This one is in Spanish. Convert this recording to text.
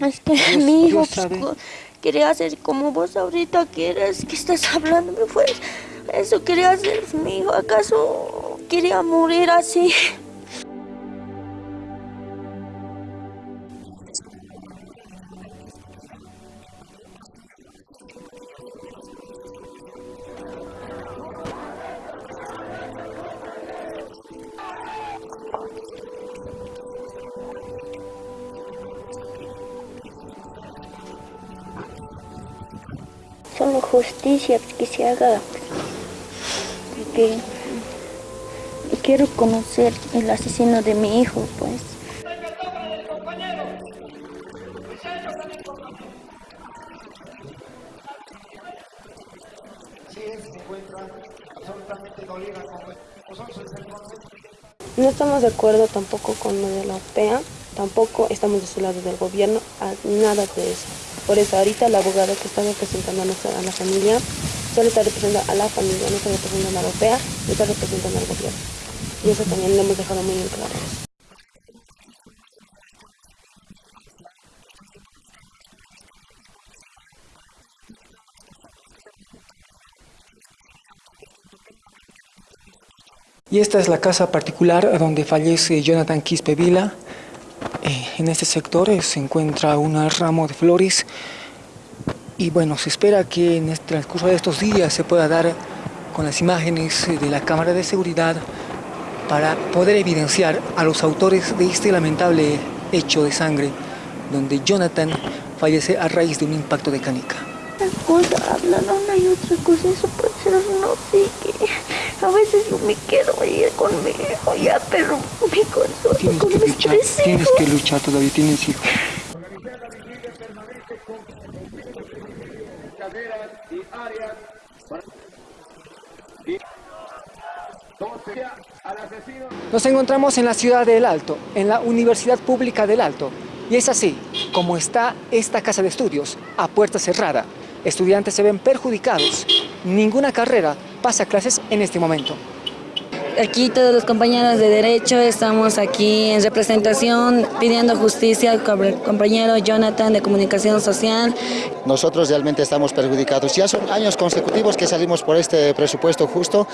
Es que mi hijo pues, quería hacer como vos ahorita quieres, que estás hablando, pues eso quería hacer mi hijo, ¿acaso quería morir así? Justicia que se haga porque quiero conocer el asesino de mi hijo pues. No estamos de acuerdo tampoco con lo de la OPEA, tampoco estamos de su lado del gobierno, nada de eso. Por eso ahorita el abogado que está representando a, nuestra, a la familia solo está representando a la familia, no está representando a la europea, no está representando al gobierno. Y eso también lo hemos dejado muy en claro. Y esta es la casa particular donde fallece Jonathan Quispe Vila, eh, en este sector eh, se encuentra un ramo de flores y bueno, se espera que en el transcurso de estos días se pueda dar con las imágenes de la cámara de seguridad para poder evidenciar a los autores de este lamentable hecho de sangre donde Jonathan fallece a raíz de un impacto de canica. Cosa hablan una y otra cosa, eso puede ser no sé qué. A veces yo me quedo ahí con mi hijo ya, pero mi corazón tienes con que luchar, tienes que luchar todavía, tienes hijos. Nos encontramos en la ciudad del Alto, en la Universidad Pública del Alto. Y es así como está esta casa de estudios, a puerta cerrada. Estudiantes se ven perjudicados. Ninguna carrera pasa clases en este momento. Aquí todos los compañeros de Derecho estamos aquí en representación pidiendo justicia al compañero Jonathan de Comunicación Social. Nosotros realmente estamos perjudicados. Ya son años consecutivos que salimos por este presupuesto justo.